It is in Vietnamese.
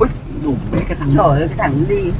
ui đủ mấy cái thằng. Trời ơi cái thằng đi.